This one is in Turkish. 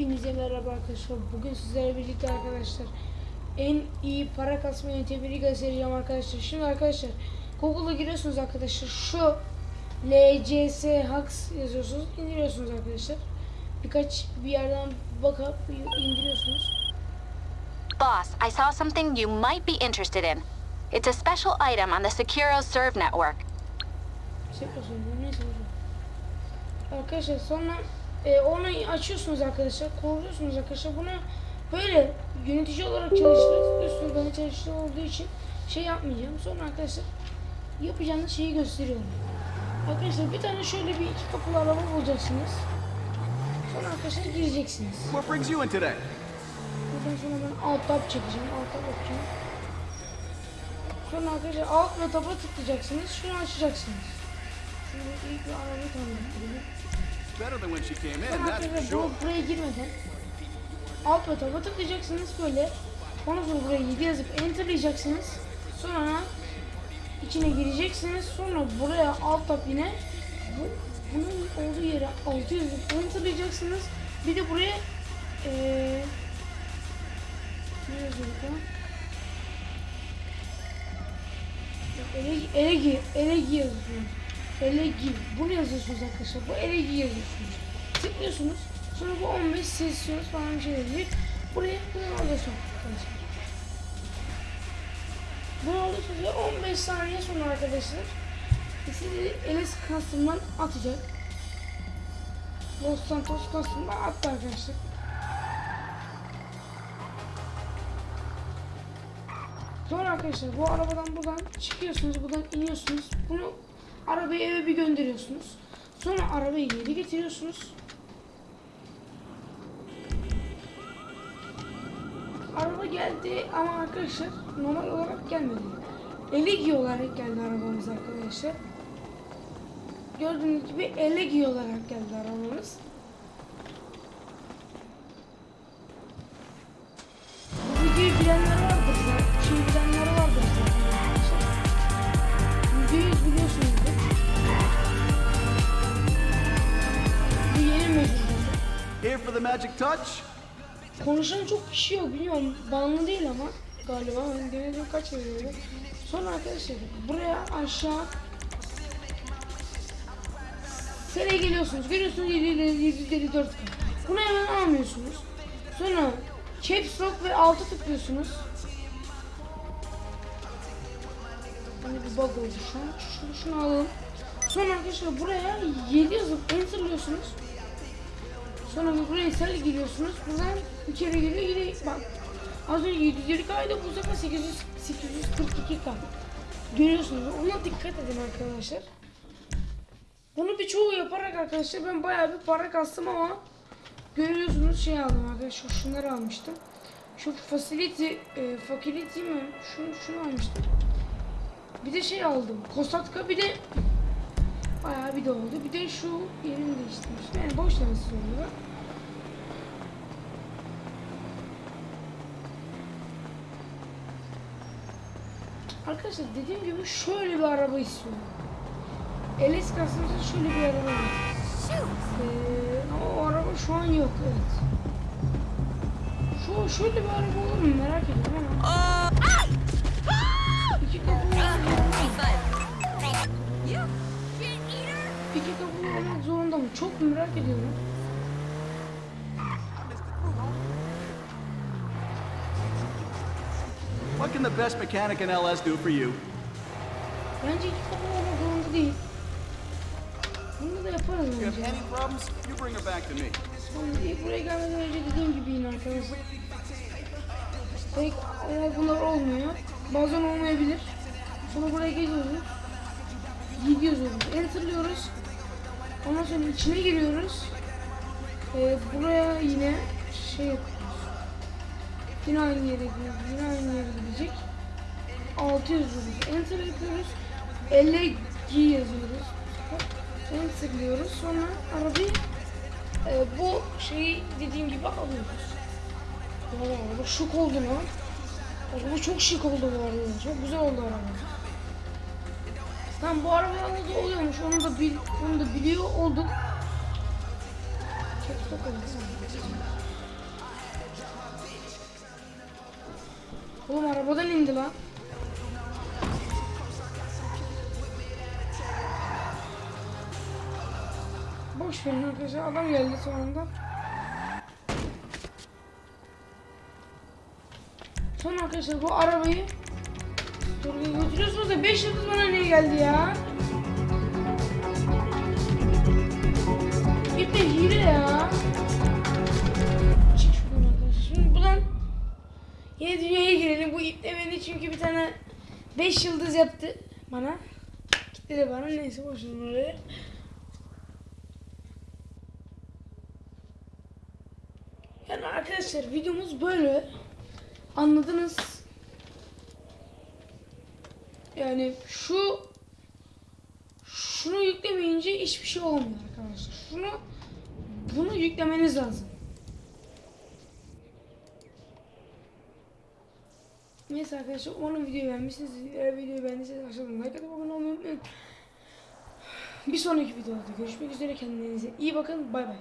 Hepinize merhaba arkadaşlar. Bugün sizlerle birlikte arkadaşlar en iyi para kasma yöntemini göstereceğim arkadaşlar. Şimdi arkadaşlar Google'a giriyorsunuz arkadaşlar. Şu LCS Hacks yazıyorsunuz. indiriyorsunuz arkadaşlar. Birkaç bir yerden bakıp indiriyorsunuz. Boss, I saw something you might be interested in. It's a special item on the Securo Serve network. Şey. Arkadaşlar sonra e, onu açıyorsunuz arkadaşlar. Kuruluyorsunuz arkadaşlar. Bunu böyle yönetici olarak çalıştırıyorsunuz. Ben çalıştığım olduğu için şey yapmayacağım. Sonra arkadaşlar yapacağınız şeyi gösteriyorum. Arkadaşlar bir tane şöyle bir iki kapılı araba bulacaksınız. Sonra arkadaşlar gireceksiniz. What brings you in today? Buradan sonra ben alt tab çekeceğim. Alt tab yapacağım. Sonra arkadaşlar alt ve taba tıklayacaksınız. Şunu açacaksınız. Şöyle ilk bir arabayı tanıtayım. Better than when she came in, Sonra that's for arkadaşlar sure. bu buraya girmeden alt ve taba tıklayacaksınız böyle. Ondan sonra buraya 7 yazıp enterlayacaksınız. Sonra içine gireceksiniz. Sonra buraya alt tab yine bu, bunun olduğu yere 6 yazıp enterlayacaksınız. Bir de buraya eee ne yazıyorduk ya? Elegi, elegi, elegi yazıyorsunuz. Elegi. Bunu yazıyorsunuz arkadaşlar. Bu elegi yazıyorsunuz. Tıklıyorsunuz. Sonra bu 15 sesiniz falan bir şey gelecek. Buraya bunu alıyorsunuz arkadaşlar. Bunu alıyorsunuz ve 15 saniye sonra arkadaşlar sizi Elis Custom'dan atacak. Los Santos Custom'dan attı arkadaşlar. Sonra arkadaşlar bu arabadan buradan çıkıyorsunuz, buradan iniyorsunuz. Bunu arabayı eve bir gönderiyorsunuz. Sonra arabayı geri getiriyorsunuz. Araba geldi ama arkadaşlar normal olarak gelmedi. Elegi olarak geldi arabamız arkadaşlar. Gördüğünüz gibi Elegi olarak geldi arabamız. Bu videoyu magic touch? Konuşan çok kişi yok biliyorum. Banlı değil ama galiba. Ben denedim kaç denedim. Sonra arkadaşlar buraya aşağı Sereye geliyorsunuz. Görüyorsunuz 754 k Bunu hemen almıyorsunuz. Sonra Caps Lock ve altı tıklıyorsunuz. Hani bir bug oldu şu an. Şunu, şunu alalım. Sonra arkadaşlar buraya 7 yazıp enterlıyorsunuz. Sonra buraya sel giriyorsunuz. Buradan içeri giriyor. Yine bak. Az önce 750 kaydı bu sefer 800 842 k. Görüyorsunuz. Ona dikkat edin arkadaşlar. Bunu birçoğu yaparak arkadaşlar ben bayağı bir para kastım ama görüyorsunuz şey aldım arkadaşlar. Şunları almıştım. Şu facility, e, facility mi? Şunu, şunu almıştım. Bir de şey aldım. Kosatka bir de bayağı bir de oldu. Bir de şu yerini değiştirmiştim. Yani boş lensiz oluyor. Arkadaşlar dediğim gibi şöyle bir araba istiyorum. LS kasımızda şöyle bir araba var. Ee, ama o araba şu an yok evet. Şu şöyle bir araba olur mu merak ediyorum ama. İki kapılı İki kapılı olmak zorunda mı? Çok merak ediyorum. What can the best mechanic in LS do for you? Bence iki kapılı olmak zorunda değil. Bunu da yaparız If bence. any problems, you bring her back to me. İlk buraya gelmeden önce dediğim gibi yine arkadaşlar. Pek ama bunlar olmuyor. Bazen olmayabilir. Sonra buraya geliyoruz. Gidiyoruz. Enter'lıyoruz. Ondan sonra içine giriyoruz. Ee, buraya yine şey yapıyoruz. Yine aynı yere gidiyoruz. Yine aynı yere gidecek. 6 yazıyoruz. Enter yapıyoruz. 50 G yazıyoruz. Enter'lıyoruz. Sonra arabayı e, bu şeyi dediğim gibi alıyoruz. Valla araba şık oldu lan. Araba çok şık oldu bu araba. Çok güzel oldu araba. Tam bu arabaya ne geliyormuş onu da bil, onu da biliyor olduk. Çok çok Oğlum arabadan indi lan. Boş verin arkadaşlar adam geldi sonunda. Sonra arkadaşlar bu arabayı Turgay'a götürüyorsunuz da 5 yıldız bana niye geldi ya? Bir de hile ya. Çık şuradan arkadaşlar. Şimdi buradan yeni dünyaya girelim. Bu ipte beni çünkü bir tane 5 yıldız yaptı bana. Gitti bana neyse boşuna oraya. Yani arkadaşlar videomuz böyle. Anladınız. Yani şu şunu yüklemeyince hiçbir şey olmuyor arkadaşlar. Şunu bunu yüklemeniz lazım. Neyse arkadaşlar umarım videoyu beğenmişsiniz. Eğer videoyu beğendiyseniz aşağıdan like atıp abone olmayı unutmayın. Bir sonraki videoda görüşmek üzere kendinize iyi bakın. Bay bay.